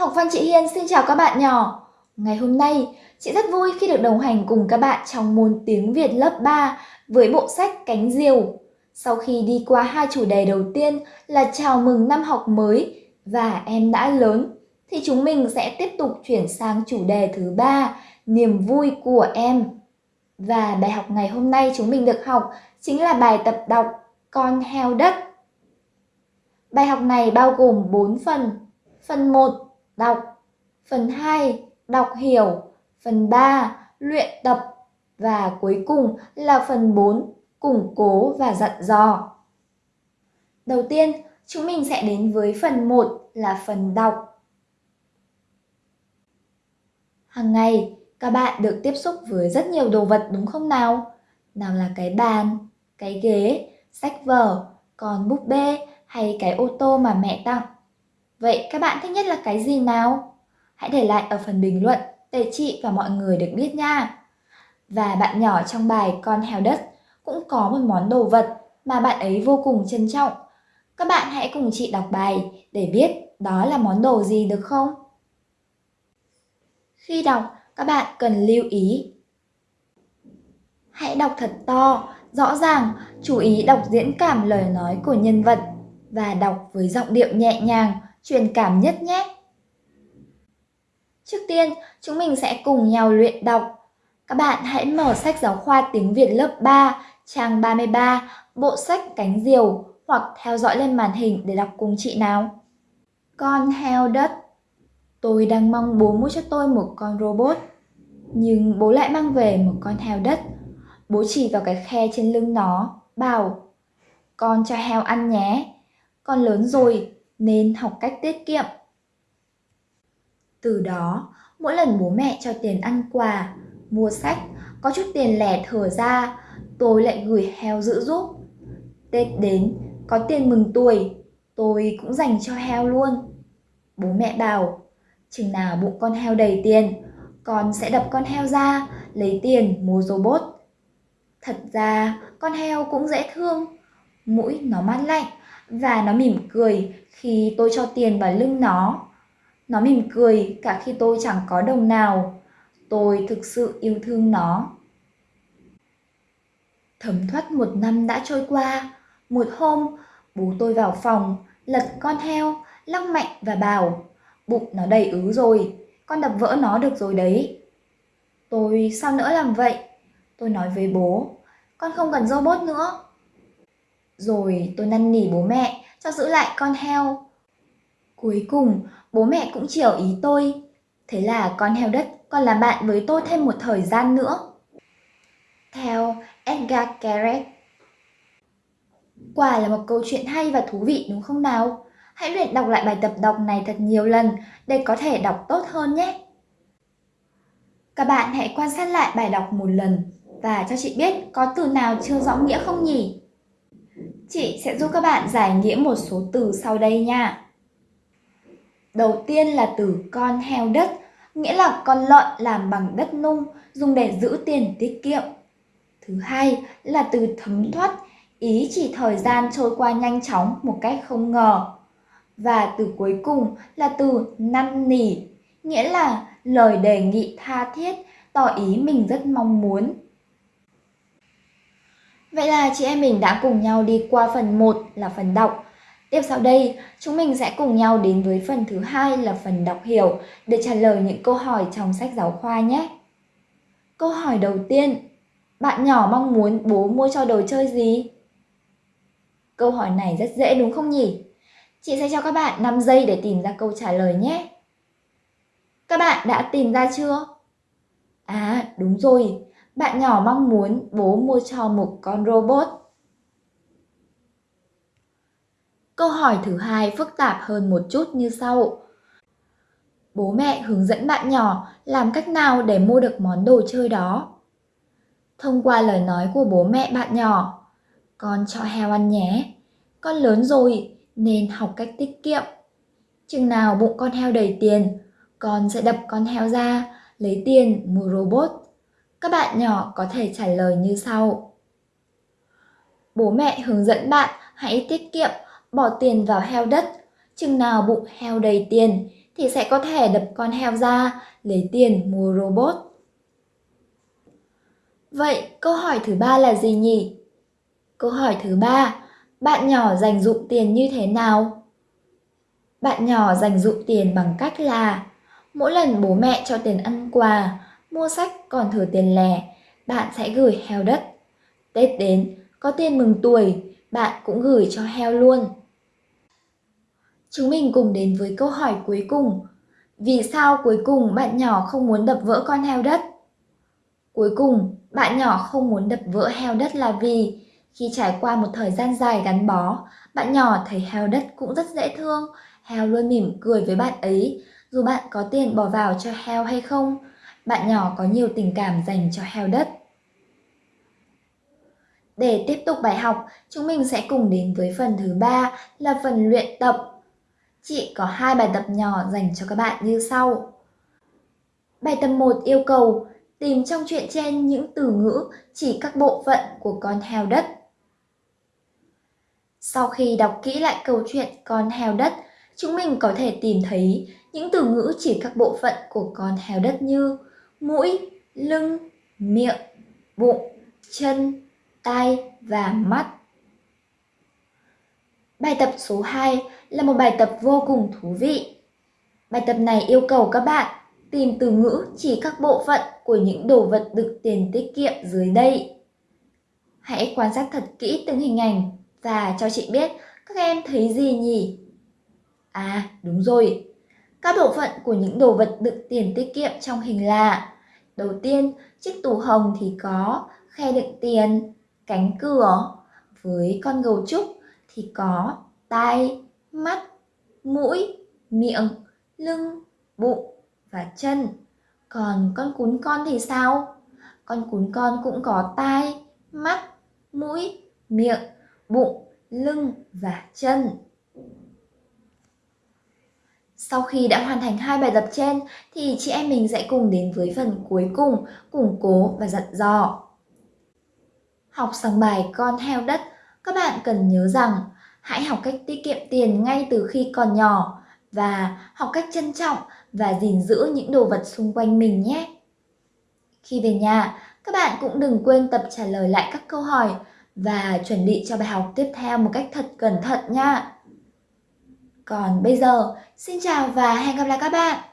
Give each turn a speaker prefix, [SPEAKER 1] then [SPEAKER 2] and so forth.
[SPEAKER 1] Học văn chị Hiên xin chào các bạn nhỏ. Ngày hôm nay, chị rất vui khi được đồng hành cùng các bạn trong môn tiếng Việt lớp 3 với bộ sách Cánh Diều. Sau khi đi qua hai chủ đề đầu tiên là chào mừng năm học mới và em đã lớn, thì chúng mình sẽ tiếp tục chuyển sang chủ đề thứ ba, niềm vui của em. Và bài học ngày hôm nay chúng mình được học chính là bài tập đọc Con heo đất. Bài học này bao gồm 4 phần. Phần 1 đọc, phần 2 đọc hiểu, phần 3 luyện tập và cuối cùng là phần 4 củng cố và dặn dò. Đầu tiên, chúng mình sẽ đến với phần 1 là phần đọc. Hàng ngày, các bạn được tiếp xúc với rất nhiều đồ vật đúng không nào? Nào là cái bàn, cái ghế, sách vở, còn búp bê hay cái ô tô mà mẹ tặng. Vậy các bạn thích nhất là cái gì nào? Hãy để lại ở phần bình luận để chị và mọi người được biết nha. Và bạn nhỏ trong bài Con heo đất cũng có một món đồ vật mà bạn ấy vô cùng trân trọng. Các bạn hãy cùng chị đọc bài để biết đó là món đồ gì được không? Khi đọc, các bạn cần lưu ý. Hãy đọc thật to, rõ ràng, chú ý đọc diễn cảm lời nói của nhân vật và đọc với giọng điệu nhẹ nhàng, truyền cảm nhất nhé. Trước tiên, chúng mình sẽ cùng nhau luyện đọc. Các bạn hãy mở sách giáo khoa tiếng Việt lớp 3, trang 33, bộ sách Cánh Diều hoặc theo dõi lên màn hình để đọc cùng chị nào. Con heo đất Tôi đang mong bố mua cho tôi một con robot. Nhưng bố lại mang về một con heo đất. Bố chỉ vào cái khe trên lưng nó, bảo Con cho heo ăn nhé. Con lớn rồi, nên học cách tiết kiệm. Từ đó, mỗi lần bố mẹ cho tiền ăn quà, mua sách, có chút tiền lẻ thở ra, tôi lại gửi heo giữ giúp. Tết đến, có tiền mừng tuổi, tôi cũng dành cho heo luôn. Bố mẹ bảo, chừng nào bụng con heo đầy tiền, con sẽ đập con heo ra, lấy tiền mua robot. Thật ra, con heo cũng dễ thương, mũi nó mát lạnh và nó mỉm cười khi tôi cho tiền vào lưng nó. Nó mỉm cười cả khi tôi chẳng có đồng nào. Tôi thực sự yêu thương nó. Thấm thoát một năm đã trôi qua. Một hôm, bố tôi vào phòng, lật con heo, lắc mạnh và bảo Bụng nó đầy ứ rồi, con đập vỡ nó được rồi đấy. Tôi sao nữa làm vậy? Tôi nói với bố, con không cần robot nữa. Rồi tôi năn nỉ bố mẹ cho giữ lại con heo. Cuối cùng, bố mẹ cũng chiều ý tôi. Thế là con heo đất còn làm bạn với tôi thêm một thời gian nữa. Theo Edgar Keret Quả là một câu chuyện hay và thú vị đúng không nào? Hãy luyện đọc lại bài tập đọc này thật nhiều lần để có thể đọc tốt hơn nhé. Các bạn hãy quan sát lại bài đọc một lần và cho chị biết có từ nào chưa rõ nghĩa không nhỉ? Chị sẽ giúp các bạn giải nghĩa một số từ sau đây nha. Đầu tiên là từ con heo đất, nghĩa là con lợn làm bằng đất nung, dùng để giữ tiền tiết kiệm. Thứ hai là từ thấm thoát, ý chỉ thời gian trôi qua nhanh chóng một cách không ngờ. Và từ cuối cùng là từ năn nỉ, nghĩa là lời đề nghị tha thiết, tỏ ý mình rất mong muốn. Vậy là chị em mình đã cùng nhau đi qua phần 1 là phần đọc. Tiếp sau đây, chúng mình sẽ cùng nhau đến với phần thứ hai là phần đọc hiểu để trả lời những câu hỏi trong sách giáo khoa nhé. Câu hỏi đầu tiên, bạn nhỏ mong muốn bố mua cho đồ chơi gì? Câu hỏi này rất dễ đúng không nhỉ? Chị sẽ cho các bạn 5 giây để tìm ra câu trả lời nhé. Các bạn đã tìm ra chưa? À, đúng rồi, bạn nhỏ mong muốn bố mua cho một con robot. Câu hỏi thứ hai phức tạp hơn một chút như sau. Bố mẹ hướng dẫn bạn nhỏ làm cách nào để mua được món đồ chơi đó. Thông qua lời nói của bố mẹ bạn nhỏ, con cho heo ăn nhé, con lớn rồi nên học cách tiết kiệm. Chừng nào bụng con heo đầy tiền, con sẽ đập con heo ra, lấy tiền mua robot. Các bạn nhỏ có thể trả lời như sau. Bố mẹ hướng dẫn bạn hãy tiết kiệm, bỏ tiền vào heo đất. Chừng nào bụng heo đầy tiền thì sẽ có thể đập con heo ra, lấy tiền mua robot. Vậy câu hỏi thứ ba là gì nhỉ? Câu hỏi thứ ba, bạn nhỏ dành dụng tiền như thế nào? Bạn nhỏ dành dụng tiền bằng cách là mỗi lần bố mẹ cho tiền ăn quà, mua sách còn thừa tiền lẻ, bạn sẽ gửi heo đất. Tết đến, có tiền mừng tuổi, bạn cũng gửi cho heo luôn. Chúng mình cùng đến với câu hỏi cuối cùng. Vì sao cuối cùng bạn nhỏ không muốn đập vỡ con heo đất? Cuối cùng, bạn nhỏ không muốn đập vỡ heo đất là vì khi trải qua một thời gian dài gắn bó, bạn nhỏ thấy heo đất cũng rất dễ thương, heo luôn mỉm cười với bạn ấy, dù bạn có tiền bỏ vào cho heo hay không, bạn nhỏ có nhiều tình cảm dành cho heo đất. Để tiếp tục bài học, chúng mình sẽ cùng đến với phần thứ ba là phần luyện tập. Chị có hai bài tập nhỏ dành cho các bạn như sau. Bài tập 1 yêu cầu tìm trong chuyện trên những từ ngữ chỉ các bộ phận của con heo đất. Sau khi đọc kỹ lại câu chuyện con heo đất, chúng mình có thể tìm thấy những từ ngữ chỉ các bộ phận của con heo đất như mũi, lưng, miệng, bụng, chân, tay và mắt. Bài tập số 2 là một bài tập vô cùng thú vị. Bài tập này yêu cầu các bạn tìm từ ngữ chỉ các bộ phận của những đồ vật được tiền tiết kiệm dưới đây. Hãy quan sát thật kỹ từng hình ảnh và cho chị biết các em thấy gì nhỉ? À, đúng rồi. Các bộ phận của những đồ vật đựng tiền tiết kiệm trong hình là Đầu tiên, chiếc tủ hồng thì có khe đựng tiền, cánh cửa. Với con gấu trúc thì có tai, mắt, mũi, miệng, lưng, bụng và chân. Còn con cún con thì sao? Con cún con cũng có tai, mắt, mũi, miệng, bụng, lưng và chân. Sau khi đã hoàn thành hai bài tập trên thì chị em mình sẽ cùng đến với phần cuối cùng, củng cố và dặn dò. Học xong bài con heo đất, các bạn cần nhớ rằng hãy học cách tiết kiệm tiền ngay từ khi còn nhỏ và học cách trân trọng và gìn giữ những đồ vật xung quanh mình nhé. Khi về nhà, các bạn cũng đừng quên tập trả lời lại các câu hỏi và chuẩn bị cho bài học tiếp theo một cách thật cẩn thận nha. Còn bây giờ, xin chào và hẹn gặp lại các bạn!